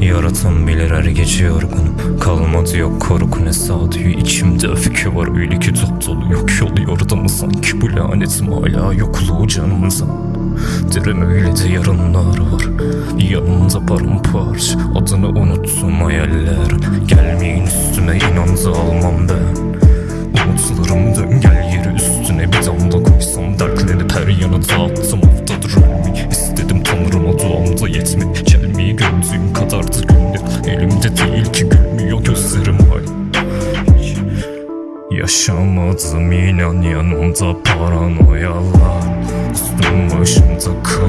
Yaratan bilir her gece yorgunum. Kalmadı yok korku ne sağduyu içimde öfke var öyle ki dop dolu. Yok yol mı sanki bu lanetim hala yokluğu canımıza Derim öyle de yarınlar var. Yanımda paramparça Adını unuttum hayaller. Gelmeyin üstüme inan da almam ben. Umutlarım dön gel yeri üstüne. Bir damla koysam Dertlenip her yana dağıttım yetme Gelmeyi gördüğüm kadardı günler Elimde değil ki gülmüyor gözlerim hala Yaşamadım inan yanımda paranoyalar Üstüm başımda kan